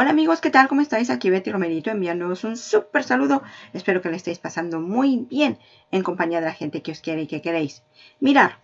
Hola amigos, ¿qué tal? ¿Cómo estáis? Aquí Betty Romerito enviándoos un súper saludo. Espero que le estéis pasando muy bien en compañía de la gente que os quiere y que queréis. Mirar,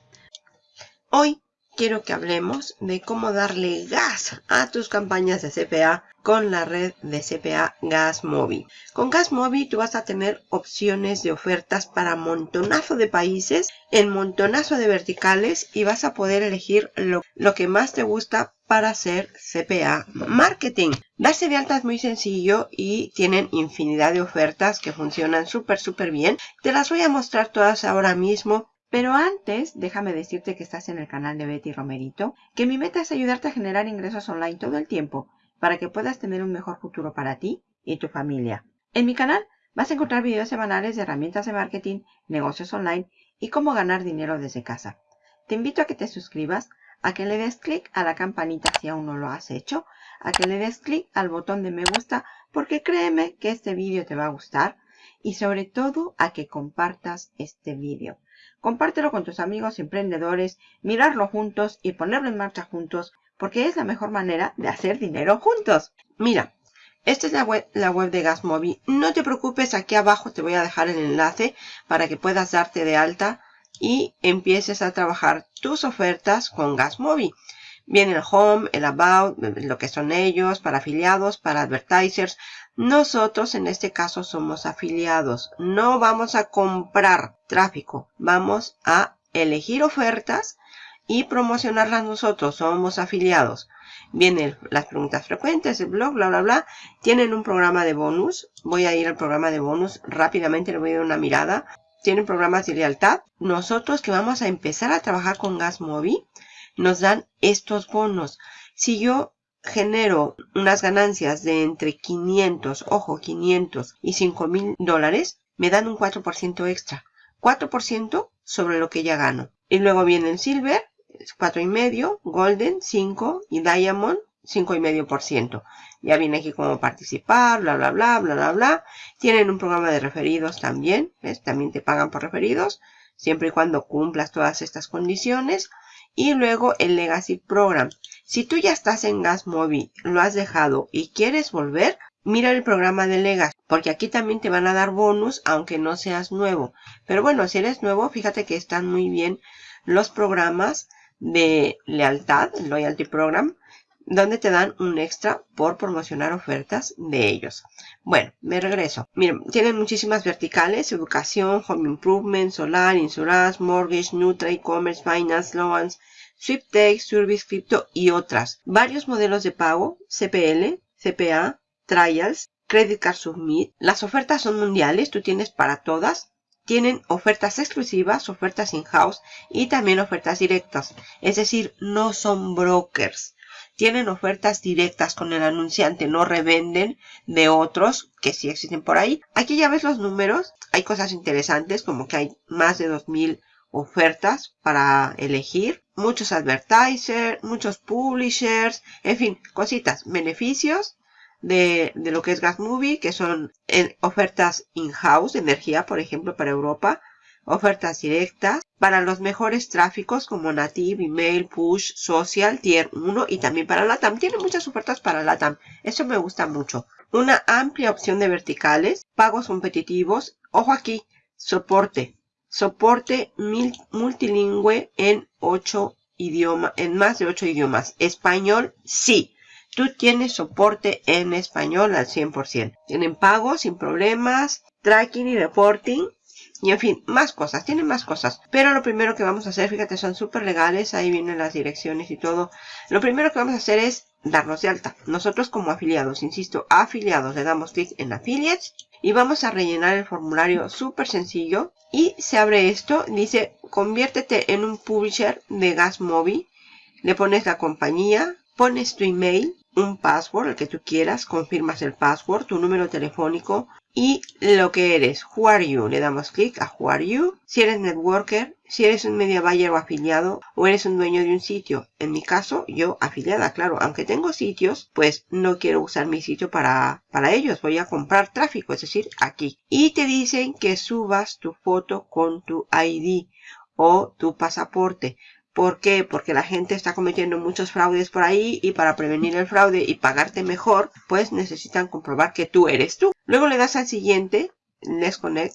hoy quiero que hablemos de cómo darle gas a tus campañas de CPA con la red de CPA GasMobi. Con GasMobi tú vas a tener opciones de ofertas para montonazo de países en montonazo de verticales y vas a poder elegir lo, lo que más te gusta para hacer CPA marketing. Darse de alta es muy sencillo y tienen infinidad de ofertas que funcionan súper súper bien. Te las voy a mostrar todas ahora mismo pero antes, déjame decirte que estás en el canal de Betty Romerito, que mi meta es ayudarte a generar ingresos online todo el tiempo para que puedas tener un mejor futuro para ti y tu familia. En mi canal vas a encontrar videos semanales de herramientas de marketing, negocios online y cómo ganar dinero desde casa. Te invito a que te suscribas, a que le des clic a la campanita si aún no lo has hecho, a que le des clic al botón de me gusta porque créeme que este vídeo te va a gustar y sobre todo a que compartas este vídeo. Compártelo con tus amigos emprendedores, mirarlo juntos y ponerlo en marcha juntos, porque es la mejor manera de hacer dinero juntos. Mira, esta es la web, la web de GasMobi. No te preocupes, aquí abajo te voy a dejar el enlace para que puedas darte de alta y empieces a trabajar tus ofertas con GasMobi. Viene el home, el about, lo que son ellos, para afiliados, para advertisers. Nosotros en este caso somos afiliados. No vamos a comprar tráfico. Vamos a elegir ofertas y promocionarlas nosotros. Somos afiliados. Vienen las preguntas frecuentes, el blog, bla, bla, bla. Tienen un programa de bonus. Voy a ir al programa de bonus rápidamente. Le voy a dar una mirada. Tienen programas de lealtad. Nosotros que vamos a empezar a trabajar con GasMobi nos dan estos bonos. Si yo genero unas ganancias de entre 500, ojo, 500 y 5 mil dólares, me dan un 4% extra. 4% sobre lo que ya gano. Y luego vienen Silver, 4,5%, Golden, 5% y Diamond, 5,5%. Ya viene aquí cómo participar, bla, bla, bla, bla, bla, bla. Tienen un programa de referidos también, ¿ves? También te pagan por referidos, siempre y cuando cumplas todas estas condiciones y luego el Legacy Program. Si tú ya estás en GasMobi, lo has dejado y quieres volver, mira el programa de Legacy, porque aquí también te van a dar bonus aunque no seas nuevo. Pero bueno, si eres nuevo, fíjate que están muy bien los programas de lealtad, Loyalty Program, donde te dan un extra por promocionar ofertas de ellos. Bueno, me regreso. Miren, tienen muchísimas verticales, educación, home improvement, solar, insurance, mortgage, Nutra, e-commerce, finance, loans, SweepTech, Service Crypto y otras. Varios modelos de pago, CPL, CPA, Trials, Credit Card Submit. Las ofertas son mundiales, tú tienes para todas. Tienen ofertas exclusivas, ofertas in-house y también ofertas directas. Es decir, no son brokers tienen ofertas directas con el anunciante, no revenden de otros que sí existen por ahí. Aquí ya ves los números, hay cosas interesantes como que hay más de 2000 ofertas para elegir, muchos advertisers, muchos publishers, en fin, cositas, beneficios de, lo que es GasMovie, que son en ofertas in-house, energía, por ejemplo, para Europa, ofertas directas para los mejores tráficos como Native, Email, Push, Social, Tier 1 y también para LATAM. Tiene muchas ofertas para LATAM. Eso me gusta mucho. Una amplia opción de verticales, pagos competitivos. Ojo aquí, soporte. Soporte multilingüe en 8 idiomas, en más de 8 idiomas. Español, sí. Tú tienes soporte en español al 100%. Tienen pagos sin problemas, tracking y reporting y en fin, más cosas, tienen más cosas. Pero lo primero que vamos a hacer, fíjate, son súper legales, ahí vienen las direcciones y todo. Lo primero que vamos a hacer es darnos de alta. Nosotros como afiliados, insisto, afiliados, le damos clic en Affiliates y vamos a rellenar el formulario súper sencillo. Y se abre esto, dice, conviértete en un publisher de GasMobi. Le pones la compañía, pones tu email, un password, el que tú quieras, confirmas el password, tu número telefónico, y lo que eres. Who are you? Le damos clic a Who are you. Si eres networker, si eres un media buyer o afiliado o eres un dueño de un sitio. En mi caso, yo afiliada, claro. Aunque tengo sitios, pues no quiero usar mi sitio para, para ellos. Voy a comprar tráfico, es decir, aquí. Y te dicen que subas tu foto con tu ID o tu pasaporte. ¿Por qué? Porque la gente está cometiendo muchos fraudes por ahí y para prevenir el fraude y pagarte mejor, pues necesitan comprobar que tú eres tú. Luego le das al siguiente, Let's Connect,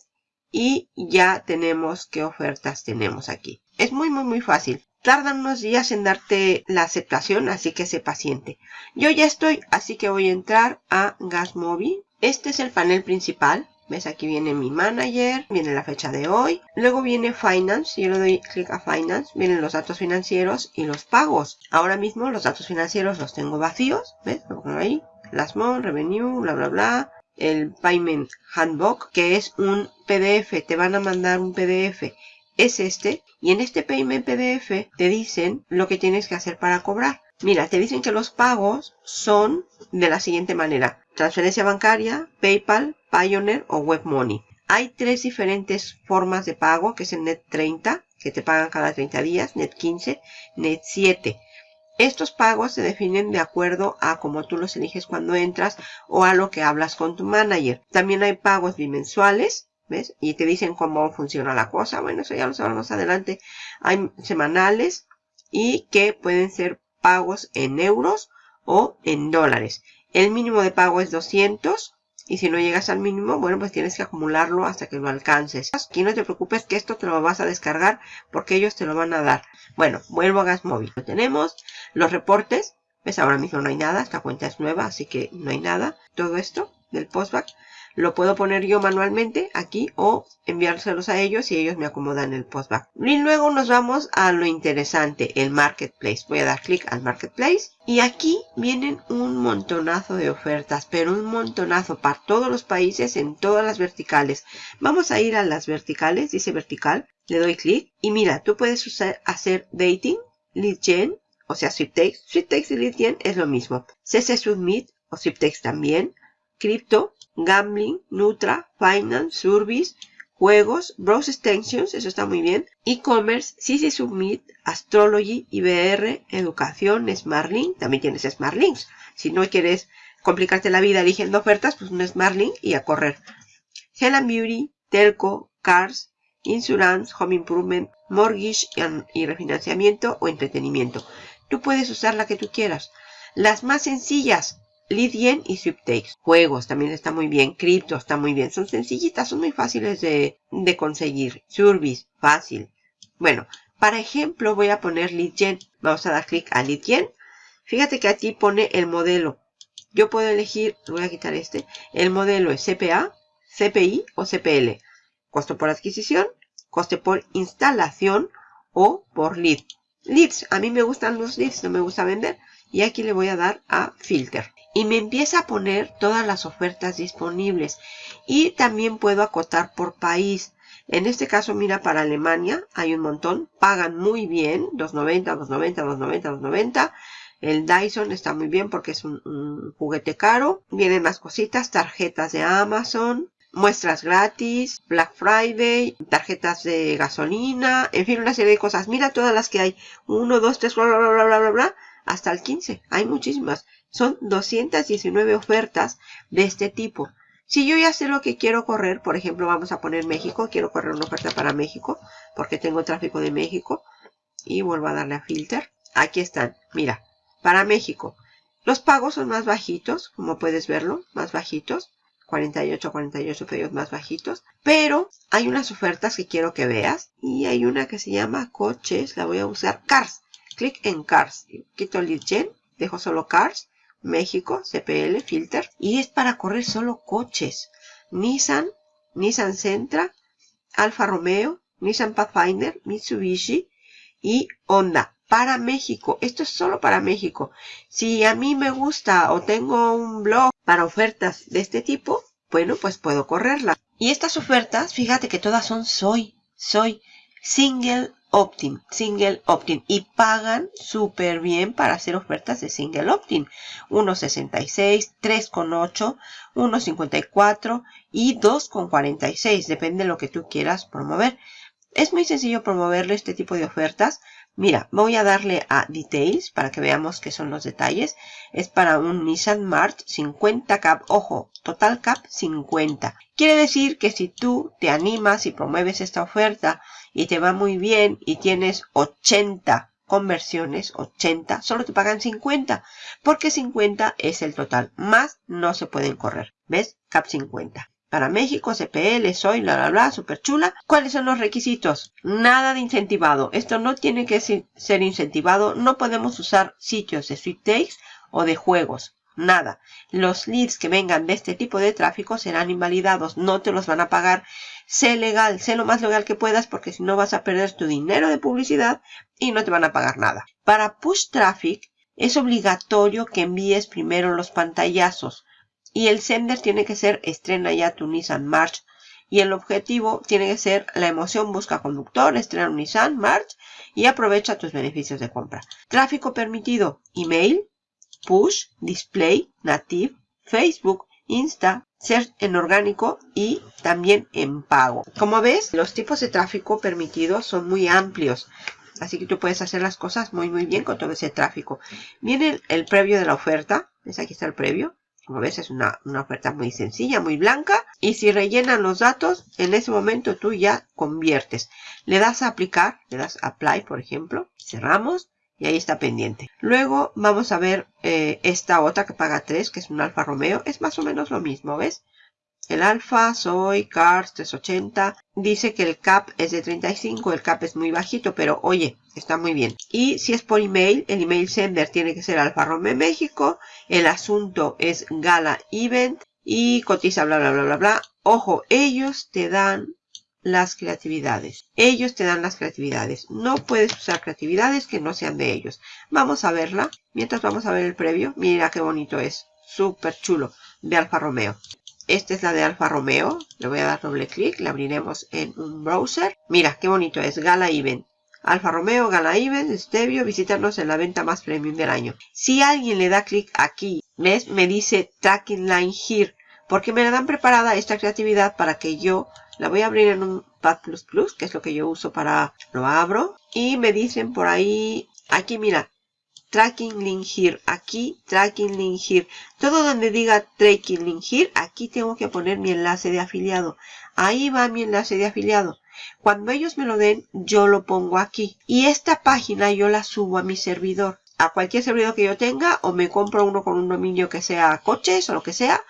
y ya tenemos qué ofertas tenemos aquí. Es muy, muy, muy fácil. Tardan unos días en darte la aceptación, así que sé paciente. Yo ya estoy, así que voy a entrar a Gasmobi. Este es el panel principal. ¿Ves? Aquí viene mi manager, viene la fecha de hoy. Luego viene Finance, yo le doy clic a Finance, vienen los datos financieros y los pagos. Ahora mismo los datos financieros los tengo vacíos, ¿ves? Lo pongo ahí, Last Month, Revenue, bla, bla, bla. El Payment Handbook, que es un PDF, te van a mandar un PDF. Es este, y en este Payment PDF te dicen lo que tienes que hacer para cobrar. Mira, te dicen que los pagos son de la siguiente manera. Transferencia bancaria, PayPal, Pioneer o WebMoney. Hay tres diferentes formas de pago, que es el Net 30, que te pagan cada 30 días, Net 15, Net 7. Estos pagos se definen de acuerdo a cómo tú los eliges cuando entras o a lo que hablas con tu manager. También hay pagos bimensuales, ¿ves? Y te dicen cómo funciona la cosa. Bueno, eso ya lo sabemos adelante. Hay semanales y que pueden ser pagos en euros o en dólares. El mínimo de pago es 200 y si no llegas al mínimo, bueno, pues tienes que acumularlo hasta que lo alcances. Aquí no te preocupes que esto te lo vas a descargar porque ellos te lo van a dar. Bueno, vuelvo a Gas Móvil. Lo tenemos. Los reportes. Ves, ahora mismo no hay nada. Esta cuenta es nueva, así que no hay nada. Todo esto del postback. Lo puedo poner yo manualmente aquí o enviárselos a ellos y ellos me acomodan el postback. Y luego nos vamos a lo interesante, el marketplace. Voy a dar clic al marketplace y aquí vienen un montonazo de ofertas, pero un montonazo para todos los países en todas las verticales. Vamos a ir a las verticales, dice vertical, le doy clic y mira, tú puedes usar, hacer dating, lead gen, o sea, sweepstakes. Sweepstakes y lead gen es lo mismo. CC Submit o sweepstakes también. Crypto, Gambling, Nutra, Finance, Service, Juegos, Browse Extensions, eso está muy bien, E-Commerce, CC Submit, Astrology, IBR, Educación, SmartLink, también tienes SmartLinks. Si no quieres complicarte la vida eligiendo ofertas, pues un SmartLink y a correr. Health Beauty, Telco, Cars, Insurance, Home Improvement, Mortgage y refinanciamiento o entretenimiento. Tú puedes usar la que tú quieras. Las más sencillas, Lidien y Sweepstakes. Juegos también está muy bien. Cripto está muy bien. Son sencillitas, son muy fáciles de, conseguir. Service, fácil. Bueno, para ejemplo voy a poner Lidgen. Vamos a dar clic a Lidgen. Fíjate que aquí pone el modelo. Yo puedo elegir, voy a quitar este. El modelo es CPA, CPI o CPL. Costo por adquisición, coste por instalación o por lead. Leads, a mí me gustan los leads, no me gusta vender. Y aquí le voy a dar a filter y me empieza a poner todas las ofertas disponibles y también puedo acotar por país. En este caso, mira, para Alemania hay un montón, pagan muy bien, 2.90, 2.90, 2.90, 2.90. El Dyson está muy bien porque es un, juguete caro. Vienen más cositas, tarjetas de Amazon, muestras gratis, Black Friday, tarjetas de gasolina, en fin, una serie de cosas. Mira todas las que hay. 1, 2, 3, bla, bla, bla, bla, bla, bla, hasta el 15. Hay muchísimas. Son 219 ofertas de este tipo. Si yo ya sé lo que quiero correr, por ejemplo, vamos a poner México. Quiero correr una oferta para México porque tengo tráfico de México. Y vuelvo a darle a filter. Aquí están. Mira, para México. Los pagos son más bajitos, como puedes verlo, más bajitos. 48, 48 pedidos más bajitos. Pero hay unas ofertas que quiero que veas. Y hay una que se llama coches. La voy a usar. Cars. Clic en Cars. Quito el lead gen. Dejo solo Cars. México, CPL, Filter. Y es para correr solo coches. Nissan, Nissan Sentra, Alfa Romeo, Nissan Pathfinder, Mitsubishi y Honda. Para México. Esto es solo para México. Si a mí me gusta o tengo un blog para ofertas de este tipo, bueno, pues puedo correrla. Y estas ofertas, fíjate que todas son soy, soy single opt-in, single opt-in y pagan súper bien para hacer ofertas de single opt-in. 1.66, 3.8, 1.54 y 2.46, depende de lo que tú quieras promover. Es muy sencillo promoverle este tipo de ofertas. Mira, voy a darle a Details para que veamos qué son los detalles. Es para un Nissan March 50 Cap. Ojo, Total Cap 50. Quiere decir que si tú te animas y promueves esta oferta y te va muy bien y tienes 80 conversiones, 80, solo te pagan 50, porque 50 es el total, más no se pueden correr. ¿Ves? CAP 50. Para México, CPL, soy, bla, bla, bla, súper chula. ¿Cuáles son los requisitos? Nada de incentivado. Esto no tiene que ser incentivado. No podemos usar sitios de sweepstakes o de juegos. Nada. Los leads que vengan de este tipo de tráfico serán invalidados. No te los van a pagar. Sé legal, sé lo más legal que puedas porque si no vas a perder tu dinero de publicidad y no te van a pagar nada. Para push traffic es obligatorio que envíes primero los pantallazos y el sender tiene que ser estrena ya tu Nissan March y el objetivo tiene que ser la emoción busca conductor, estrena un Nissan March y aprovecha tus beneficios de compra. Tráfico permitido, email, push, display, native, Facebook, Insta, ser en orgánico y también en pago. Como ves, los tipos de tráfico permitidos son muy amplios. Así que tú puedes hacer las cosas muy muy bien con todo ese tráfico. Viene el, previo de la oferta. ¿Ves? Aquí está el previo. Como ves es una, oferta muy sencilla, muy blanca. Y si rellenan los datos, en ese momento tú ya conviertes. Le das a aplicar, le das apply por ejemplo. Cerramos y ahí está pendiente. Luego vamos a ver eh, esta otra que paga 3, que es un Alfa Romeo. Es más o menos lo mismo, ¿ves? El Alfa, Soy, Cars 380. Dice que el CAP es de 35, el CAP es muy bajito, pero oye, está muy bien. Y si es por email, el email sender tiene que ser Alfa Romeo México. El asunto es Gala Event y cotiza bla bla bla bla bla. Ojo, ellos te dan las creatividades. Ellos te dan las creatividades. No puedes usar creatividades que no sean de ellos. Vamos a verla. Mientras vamos a ver el previo. Mira qué bonito es. Súper chulo. De Alfa Romeo. Esta es la de Alfa Romeo. Le voy a dar doble clic. La abriremos en un browser. Mira, qué bonito es. Gala Event. Alfa Romeo, Gala Event, Stevio, visítanos en la venta más premium del año. Si alguien le da clic aquí, ¿ves? Me dice Tracking Line Here. Porque me la dan preparada esta creatividad para que yo la voy a abrir en un Pad++, que es lo que yo uso para... Lo abro. Y me dicen por ahí... Aquí, mira, tracking link here, aquí tracking link here. Todo donde diga tracking link here, aquí tengo que poner mi enlace de afiliado. Ahí va mi enlace de afiliado. Cuando ellos me lo den, yo lo pongo aquí. Y esta página yo la subo a mi servidor. A cualquier servidor que yo tenga, o me compro uno con un dominio que sea coches o lo que sea,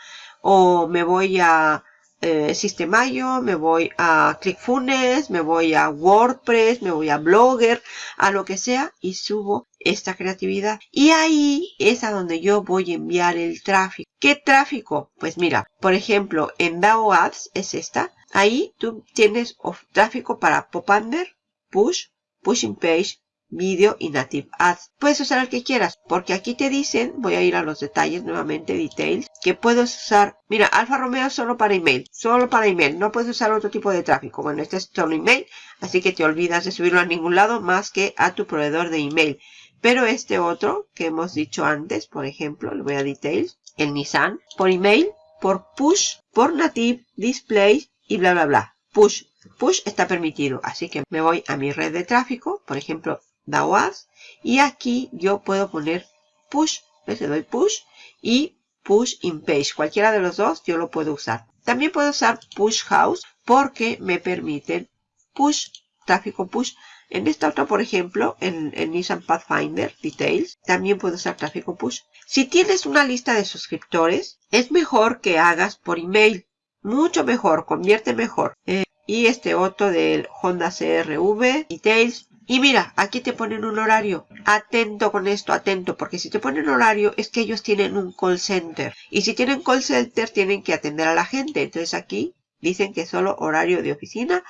o me voy a eh, Sistemayo, me voy a ClickFunnels, me voy a WordPress, me voy a Blogger, a lo que sea y subo esta creatividad. Y ahí es a donde yo voy a enviar el tráfico. ¿Qué tráfico? Pues mira, por ejemplo, en DAO Ads es esta. Ahí tú tienes tráfico para Popunder, Push, Pushing Page, Video y Native Ads. Puedes usar el que quieras, porque aquí te dicen, voy a ir a los detalles nuevamente, details, que puedes usar, mira, Alfa Romeo solo para email, solo para email, no puedes usar otro tipo de tráfico. Bueno, este es solo email, así que te olvidas de subirlo a ningún lado más que a tu proveedor de email. Pero este otro que hemos dicho antes, por ejemplo, le voy a details, el Nissan, por email, por push, por native, display y bla bla bla. Push, push está permitido. Así que me voy a mi red de tráfico, por ejemplo, DAOAS, y aquí yo puedo poner push, le doy push y push in page. Cualquiera de los dos yo lo puedo usar. También puedo usar push house porque me permiten push, tráfico push en esta otra, por ejemplo, en, Nissan Pathfinder Details, también puedo usar tráfico push. Si tienes una lista de suscriptores, es mejor que hagas por email. Mucho mejor, convierte mejor. Eh, y este otro del Honda CRV Details. Y mira, aquí te ponen un horario. Atento con esto, atento, porque si te ponen horario es que ellos tienen un call center. Y si tienen call center tienen que atender a la gente. Entonces aquí dicen que solo horario de oficina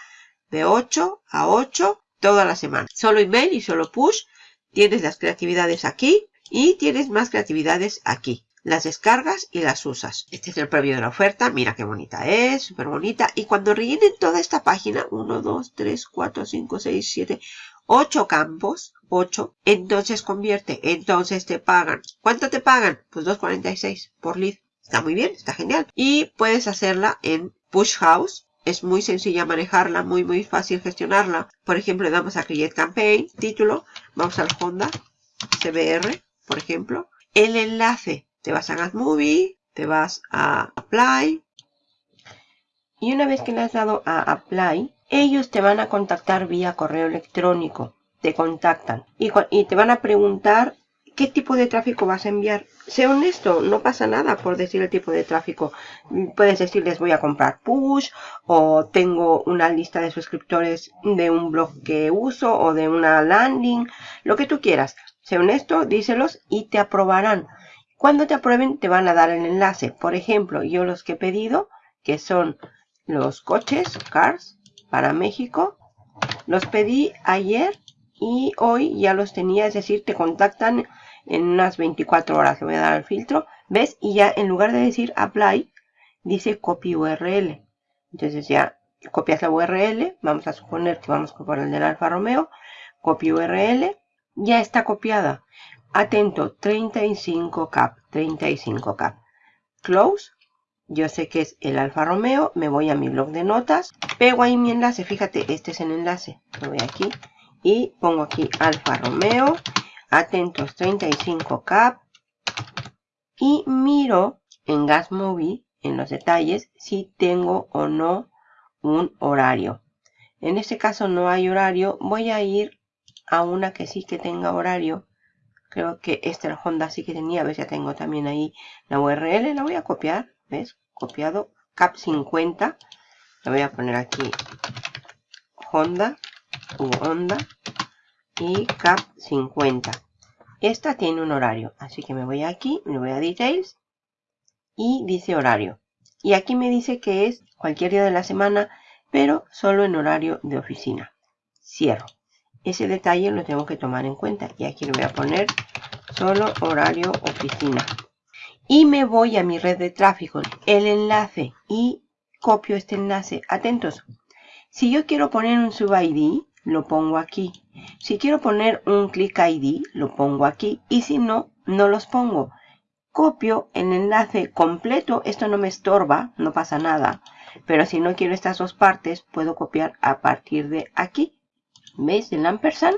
de 8 a 8 toda la semana. Solo email y solo push. Tienes las creatividades aquí y tienes más creatividades aquí. Las descargas y las usas. Este es el previo de la oferta. Mira qué bonita es, súper bonita. Y cuando rellenen toda esta página, 1, 2, 3, 4, 5, 6, 7, 8 campos, 8, entonces convierte, entonces te pagan. ¿Cuánto te pagan? Pues 2.46 por lead. Está muy bien, está genial. Y puedes hacerla en Push House, es muy sencilla manejarla, muy muy fácil gestionarla. Por ejemplo, le damos a Create Campaign, título, vamos al Honda CBR, por ejemplo. El enlace, te vas a Movie, te vas a Apply. Y una vez que le has dado a Apply, ellos te van a contactar vía correo electrónico. Te contactan y, te van a preguntar qué tipo de tráfico vas a enviar. Sé honesto, no pasa nada por decir el tipo de tráfico. Puedes decirles voy a comprar push o tengo una lista de suscriptores de un blog que uso o de una landing, lo que tú quieras. Sé honesto, díselos y te aprobarán. Cuando te aprueben te van a dar el enlace. Por ejemplo, yo los que he pedido, que son los coches, cars, para México, los pedí ayer y hoy ya los tenía, es decir, te contactan en unas 24 horas. Le voy a dar el filtro, ¿ves? Y ya en lugar de decir apply, dice copy URL. Entonces ya copias la URL, vamos a suponer que vamos a copiar el del Alfa Romeo, copy URL, ya está copiada. Atento, 35 cap, 35 cap. Close, yo sé que es el Alfa Romeo, me voy a mi blog de notas, pego ahí mi enlace, fíjate, este es el enlace, me voy aquí y pongo aquí Alfa Romeo, atentos 35 cap y miro en Gas Movie, en los detalles, si tengo o no un horario. En este caso no hay horario, voy a ir a una que sí que tenga horario. Creo que esta Honda sí que tenía, ves ya tengo también ahí la URL, la voy a copiar, ves, copiado, cap 50, la voy a poner aquí Honda, u Honda, y cap 50. Esta tiene un horario, así que me voy aquí, me voy a Details y dice horario. Y aquí me dice que es cualquier día de la semana, pero solo en horario de oficina. Cierro. Ese detalle lo tengo que tomar en cuenta y aquí le voy a poner solo horario oficina. Y me voy a mi red de tráfico, el enlace y copio este enlace. Atentos. Si yo quiero poner un sub ID, lo pongo aquí. Si quiero poner un click ID, lo pongo aquí. Y si no, no los pongo. Copio el enlace completo. Esto no me estorba, no pasa nada. Pero si no quiero estas dos partes, puedo copiar a partir de aquí. ¿Veis el ampersand?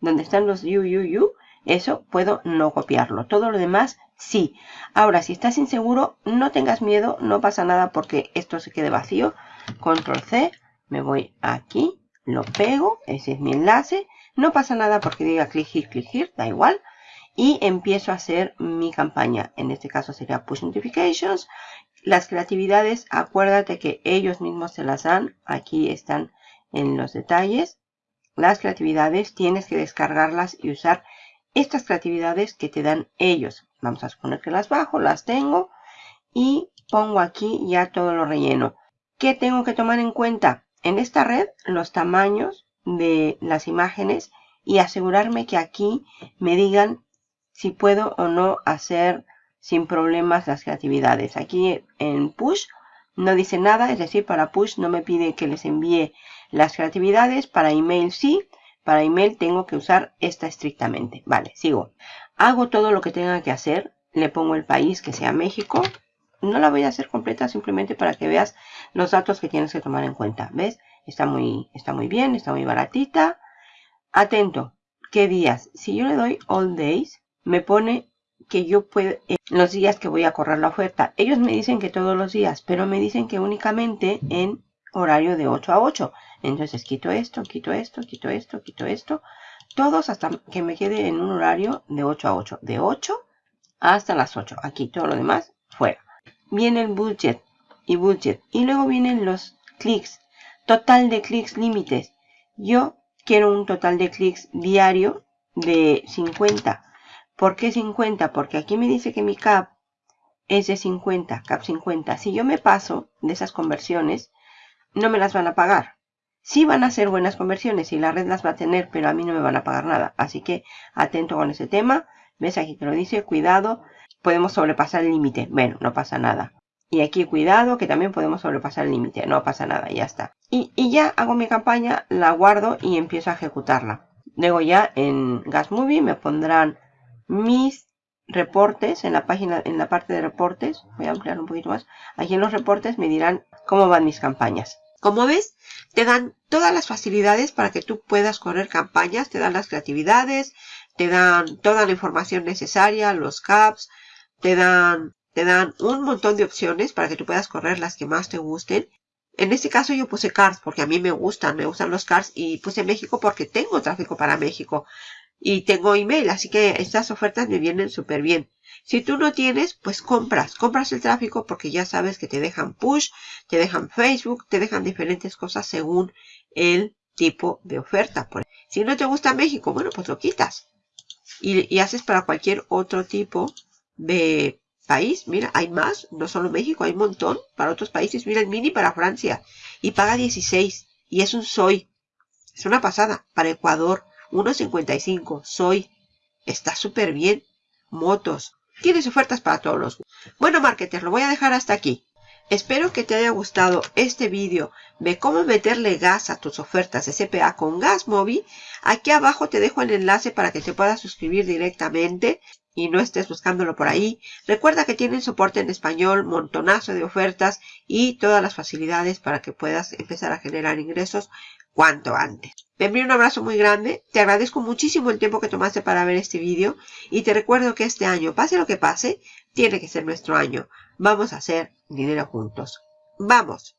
Donde están los UUU. Eso puedo no copiarlo. Todo lo demás, sí. Ahora, si estás inseguro, no tengas miedo. No pasa nada porque esto se quede vacío. Control C. Me voy aquí lo pego, ese es mi enlace, no pasa nada porque diga click here, here, da igual, y empiezo a hacer mi campaña, en este caso sería push notifications, las creatividades, acuérdate que ellos mismos se las dan, aquí están en los detalles, las creatividades tienes que descargarlas y usar estas creatividades que te dan ellos, vamos a suponer que las bajo, las tengo, y pongo aquí ya todo lo relleno. ¿Qué tengo que tomar en cuenta? en esta red los tamaños de las imágenes y asegurarme que aquí me digan si puedo o no hacer sin problemas las creatividades. Aquí en push no dice nada, es decir, para push no me pide que les envíe las creatividades, para email sí, para email tengo que usar esta estrictamente. Vale, sigo. Hago todo lo que tenga que hacer, le pongo el país que sea México, no la voy a hacer completa simplemente para que veas los datos que tienes que tomar en cuenta. ¿Ves? Está muy, está muy bien, está muy baratita. Atento, ¿qué días? Si yo le doy all days, me pone que yo puedo, eh, los días que voy a correr la oferta. Ellos me dicen que todos los días, pero me dicen que únicamente en horario de 8 a 8. Entonces quito esto, quito esto, quito esto, quito esto. Todos hasta que me quede en un horario de 8 a 8. De 8 hasta las 8. Aquí todo lo demás fuera viene el budget y budget. Y luego vienen los clics. Total de clics límites. Yo quiero un total de clics diario de 50. ¿Por qué 50? Porque aquí me dice que mi cap es de 50, cap 50. Si yo me paso de esas conversiones, no me las van a pagar. Sí van a ser buenas conversiones y la red las va a tener, pero a mí no me van a pagar nada. Así que atento con ese tema. ¿Ves? Aquí te lo dice, cuidado podemos sobrepasar el límite. Bueno, no pasa nada. Y aquí cuidado que también podemos sobrepasar el límite. No pasa nada, ya está. Y, ya hago mi campaña, la guardo y empiezo a ejecutarla. Luego ya en Gas Movie me pondrán mis reportes en la página, en la parte de reportes. Voy a ampliar un poquito más. Aquí en los reportes me dirán cómo van mis campañas. Como ves, te dan todas las facilidades para que tú puedas correr campañas. Te dan las creatividades, te dan toda la información necesaria, los caps, te dan, te dan un montón de opciones para que tú puedas correr las que más te gusten. En este caso yo puse Cars porque a mí me gustan, me gustan los Cars y puse México porque tengo tráfico para México y tengo email, así que estas ofertas me vienen súper bien. Si tú no tienes, pues compras, compras el tráfico porque ya sabes que te dejan push, te dejan Facebook, te dejan diferentes cosas según el tipo de oferta. Si no te gusta México, bueno, pues lo quitas. Y, y haces para cualquier otro tipo de país. Mira, hay más, no solo México, hay un montón para otros países. Mira el mini para Francia y paga 16 y es un soy. Es una pasada. Para Ecuador, 1.55. Soy. Está súper bien. Motos. Tienes ofertas para todos los. Bueno, marketers, lo voy a dejar hasta aquí. Espero que te haya gustado este vídeo de cómo meterle gas a tus ofertas de CPA con Gas Móvil. Aquí abajo te dejo el enlace para que te puedas suscribir directamente y no estés buscándolo por ahí. Recuerda que tienen soporte en español, montonazo de ofertas y todas las facilidades para que puedas empezar a generar ingresos cuanto antes. Te envío un abrazo muy grande, te agradezco muchísimo el tiempo que tomaste para ver este vídeo y te recuerdo que este año, pase lo que pase, tiene que ser nuestro año. Vamos a hacer dinero juntos. ¡Vamos!